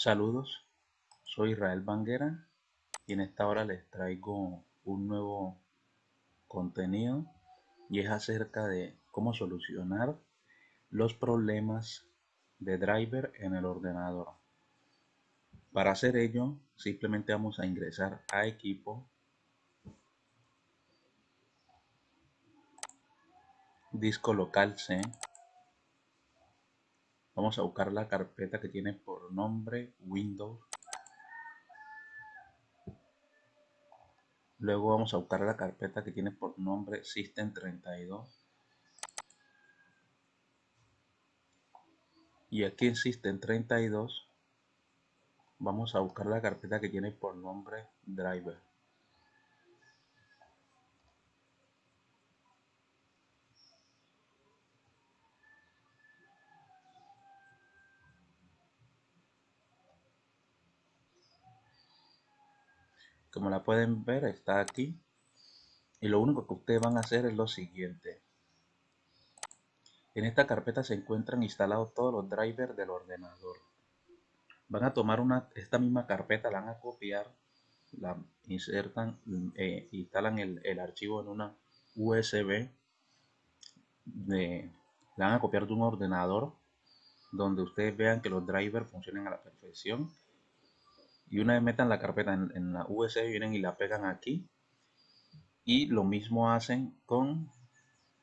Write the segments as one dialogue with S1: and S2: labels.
S1: Saludos, soy Israel Banguera y en esta hora les traigo un nuevo contenido y es acerca de cómo solucionar los problemas de driver en el ordenador. Para hacer ello, simplemente vamos a ingresar a equipo, disco local C, Vamos a buscar la carpeta que tiene por nombre Windows. Luego vamos a buscar la carpeta que tiene por nombre System32. Y aquí en System32 vamos a buscar la carpeta que tiene por nombre Driver. Como la pueden ver está aquí. Y lo único que ustedes van a hacer es lo siguiente. En esta carpeta se encuentran instalados todos los drivers del ordenador. Van a tomar una esta misma carpeta la van a copiar la insertan eh, instalan el, archivo en una USB de, la van a copiar de un ordenador donde ustedes vean que los drivers funcionen a la perfección y una vez metan la carpeta en, la USB vienen y la pegan aquí. Y lo mismo hacen con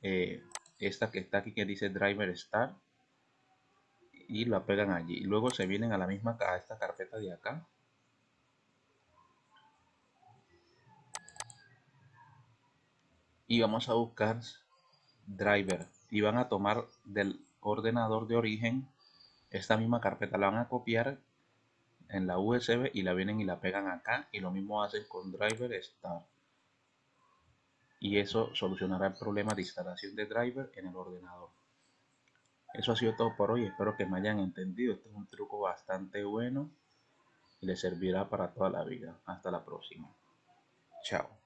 S1: eh, esta que está aquí que dice driver start y la pegan allí. Y luego se vienen a la misma a esta carpeta de acá. Y vamos a buscar driver. Y van a tomar del ordenador de origen esta misma carpeta. La van a copiar en la USB y la vienen y la pegan acá y lo mismo hacen con driver start y eso solucionará el problema de instalación de driver en el ordenador. Eso ha sido todo por hoy. Espero que me hayan entendido. Este es un truco bastante bueno y les servirá para toda la vida. Hasta la próxima. Chao